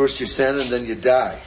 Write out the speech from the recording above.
First you sin and then you die.